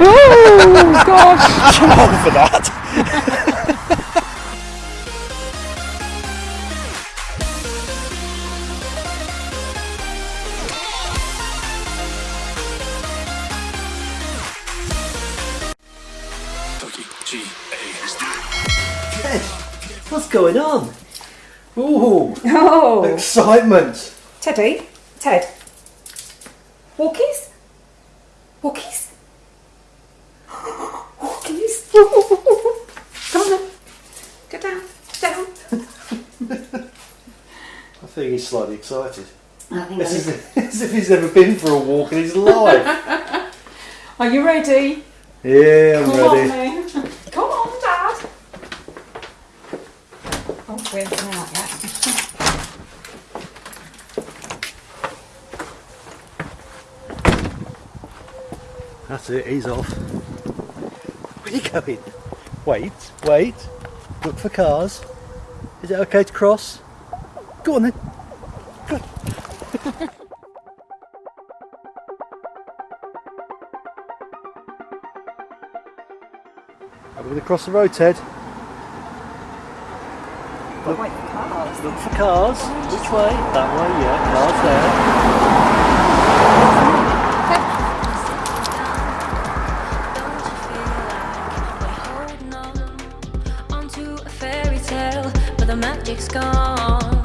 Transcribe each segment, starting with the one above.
Oh gosh! Too old for that. Ted, what's going on? Ooh, Oh, excitement. Teddy, Ted. Walkies? Walkies? Walkies? Come on then. Get down. Down. I think he's slightly excited. I think As if, as if he's never been for a walk in his life. Are you ready? yeah, I'm Come on ready. then. Come on, Dad. Oh, out yet. That's it, he's off. Where are you going? Wait, wait. Look for cars. Is it okay to cross? Go on then. Cross the road, Ted? But wait cars. Look for cars. Which way? That way, yeah. Cars there. Onto a fairy tale, but the magic's gone.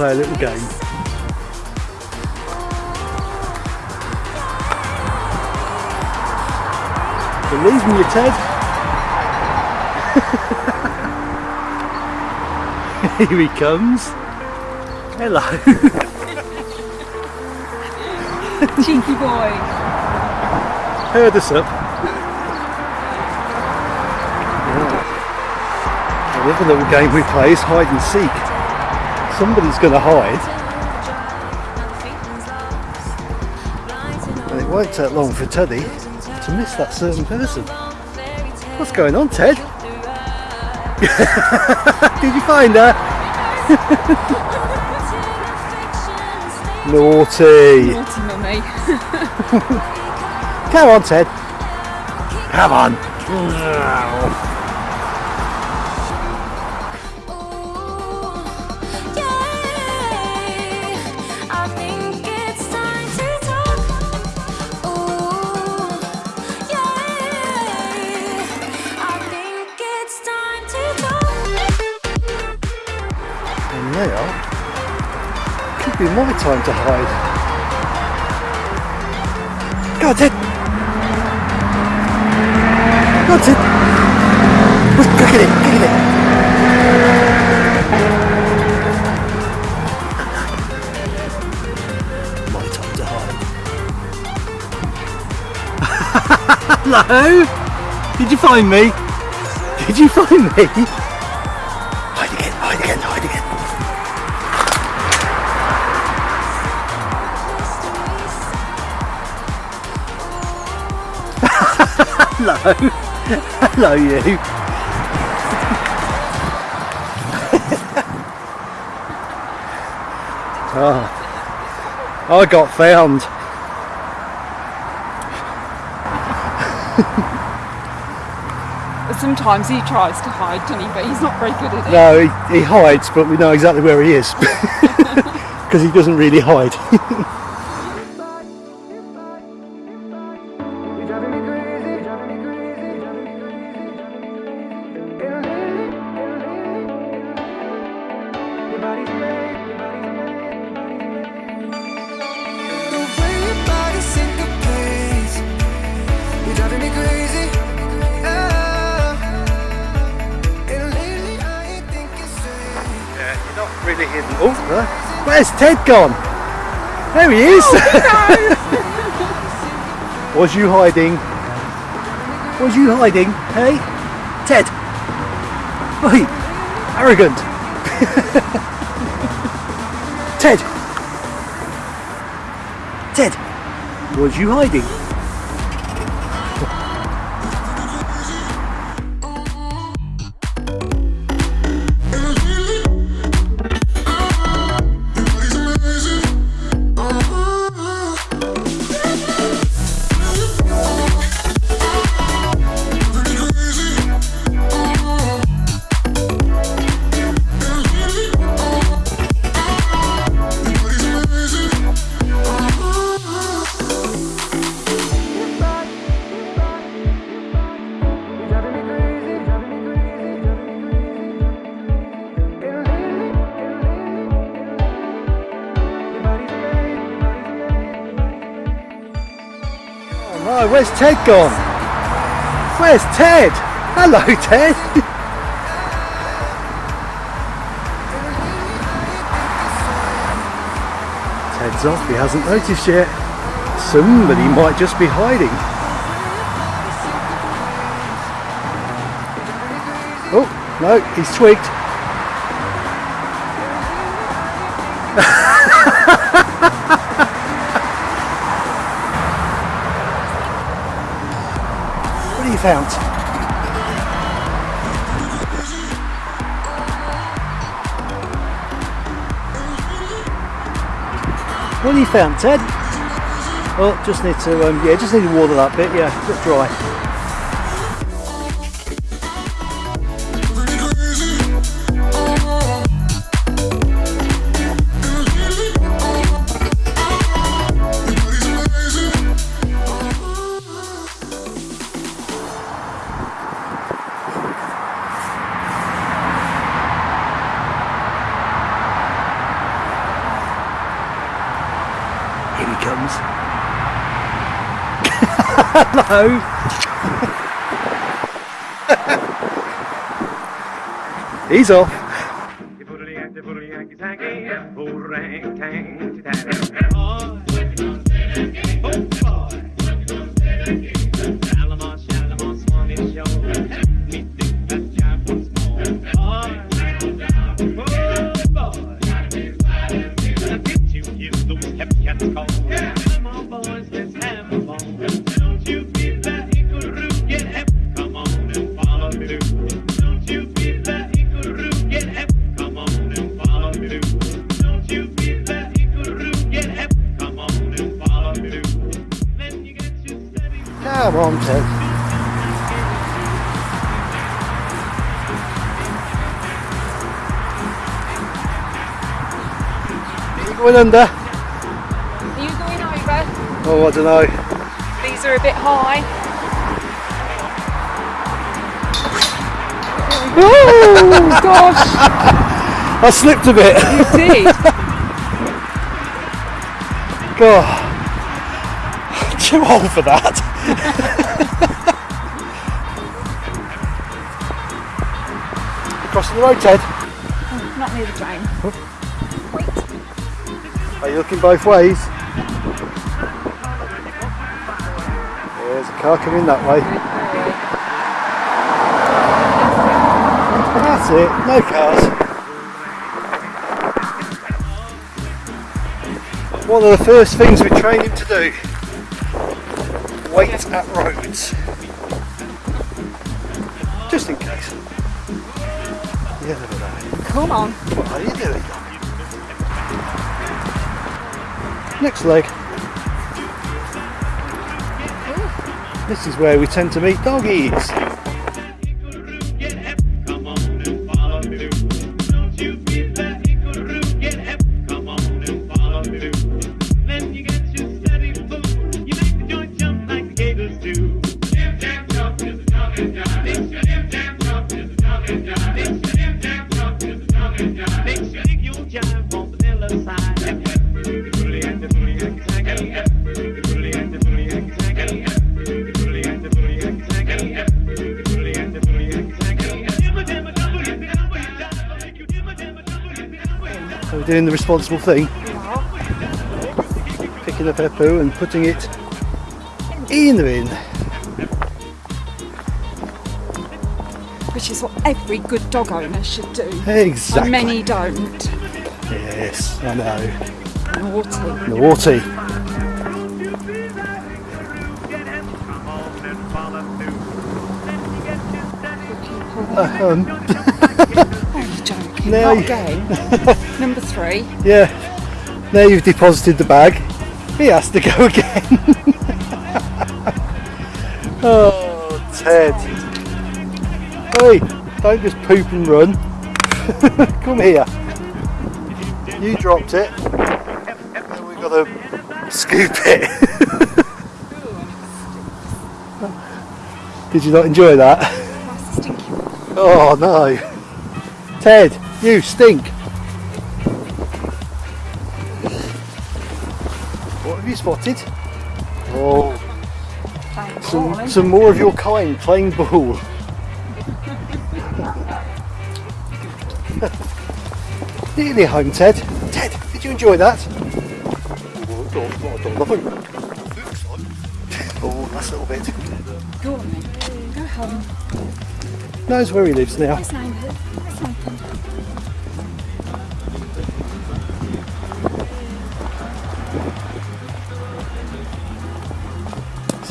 Play a little game. Believe me, Ted. Here he comes. Hello. Cheeky boy. Heard us up. Yeah. The little game we play is hide and seek. Somebody's going to hide, and it won't take long for Teddy to miss that certain person. What's going on, Ted? Did you find her? Naughty. Naughty mummy. Come on, Ted. Come on. be my time to hide. Got on, Ted. Go on, Look, look at it, look at it. My time to hide. Hello? Did you find me? Did you find me? Hello. Hello, you. oh, I got found. Sometimes he tries to hide, doesn't he? But he's not very good at it. No, he, he hides, but we know exactly where he is. because he doesn't really hide. Oh, where's Ted gone? There he is. Oh, Was you hiding? Was you hiding? Hey, Ted. Oi, arrogant. Ted. Ted. Was you hiding? Where's Ted gone? Where's Ted? Hello, Ted. Ted's off, he hasn't noticed yet. Somebody might just be hiding. Oh, no, he's twigged. What have you found, Ted? Oh, just need to, um, yeah, just need to water that bit, yeah, bit dry. He. Hello. He's off. Going under? Are you going over? Oh, I don't know. These are a bit high. Oh gosh, I slipped a bit. you did. God. Too old for that. Crossing the road, Ted. Oh, not near the drain. Are you looking both ways? There's a car coming that way. That's it, no cars. One of the first things we train him to do. Wait at roads. Just in case. Know. Come on. What are you doing? Next leg. This is where we tend to meet doggies. Doing the responsible thing. Picking up our poo and putting it in the bin. Which is what every good dog owner should do. Exactly. And many don't. Yes, I know. Naughty. Naughty. Um, Oh, you're joking. Now Not you-. Number three. yeah. Now you've deposited the bag. He has to go again. oh, Ted. Hey, don't just poop and run. Come here. You dropped it. Now we've got to scoop it. Did you not enjoy that? That's a stinky one. Oh no. Ted, you stink. What have you spotted? Oh, some, some more of your kind playing ball. Nearly home, Ted. Ted, did you enjoy that? Oh, that's a little bit. Go on then. Go home. Knows where he lives now.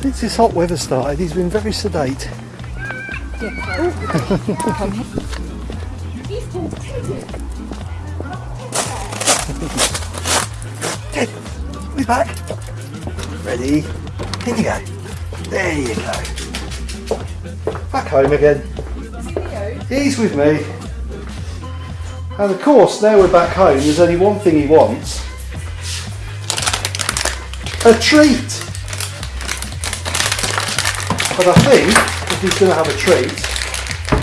Since this hot weather started, he's been very sedate. Here. Ted, we back. Ready? In you go. There you go. Back home again. He's with me. And of course, now we're back home, there's only one thing he wants. A treat. But I think if he's going to have a treat,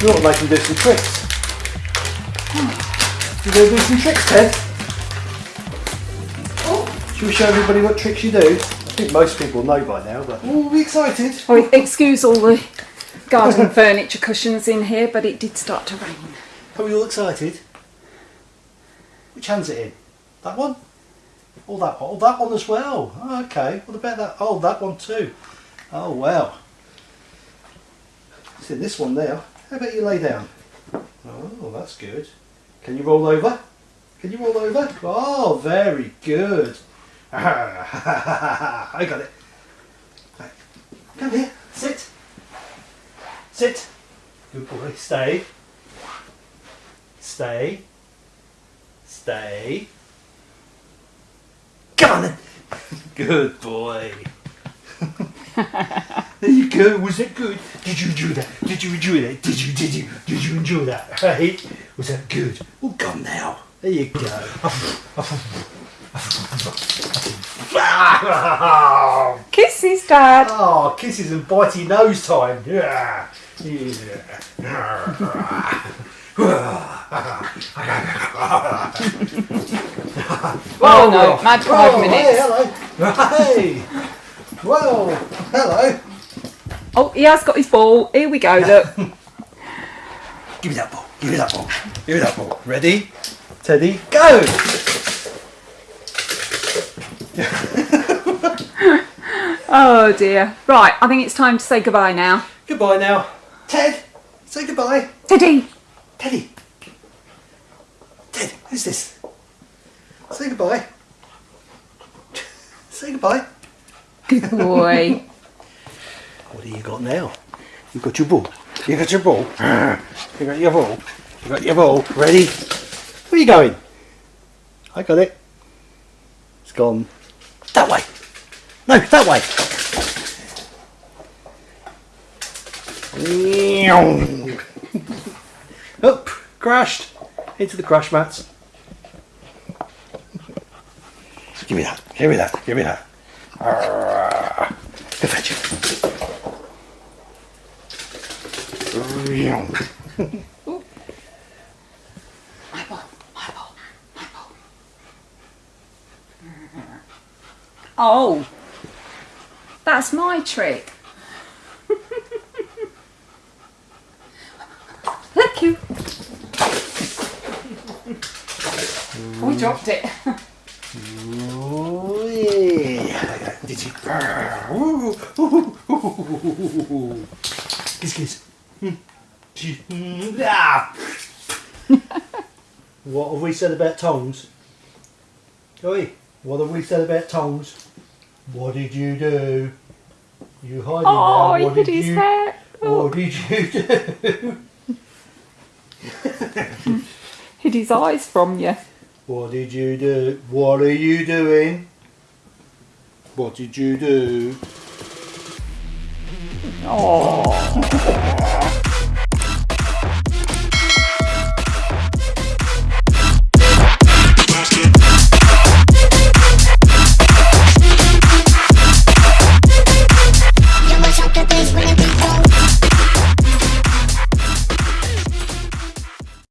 we ought to make him do some tricks. You going to do some tricks, Ted? Should we show everybody what tricks you do? I think most people know by now, but oh, be excited. Excuse all the garden furniture cushions in here, but it did start to rain. Are we all excited? Which hand's it in? That one? Oh, that one. Oh, that one as well. Oh, okay. What about that? Oh, that one too. Oh, wow. It's in this one now. How about you lay down? Oh, that's good. Can you roll over? Can you roll over? Oh, very good. I got it. Right. Come here. Sit. Sit. Good boy. Stay. Stay. Stay. Come on then. Good boy. there you go. Was that good? Did you enjoy that? Did you enjoy that? Did you? Did you? Did you enjoy that? Right? Was that good? Well, come now. There you go. Kisses, Dad. Oh, kisses and bitey nose time. Yeah. Oh, no, mad five Oh, minutes. Hey, hello. Hey. Well, hello. Oh, he has got his ball. Here we go, look. Give me that ball. Give me that ball. Give me that ball. Ready? Teddy, go! Oh dear. Right, I think it's time to say goodbye now. Goodbye now. Ted, say goodbye. Teddy. Teddy. Ted, who's this? Say goodbye. say goodbye. Good boy. What do you got now? You got your ball. You got your ball. You got your ball. You got your ball. Ready? Where are you going? I got it. It's gone that way. No, that way. Up, crashed into the crash mats. Give me that. Give me that. Give me that. Arrgh. Go fetch. My ball, my ball. Oh, that's my trick. Thank you. Oh, we dropped it. Did you? Kiss, kiss. Said about tongs? Oi, what have we said about tongs? What did you do? You hiding Oh, now. he What hid did his you? hair. Oh, What did you do? hid his eyes from you. What did you do? What are you doing? What did you do? Oh.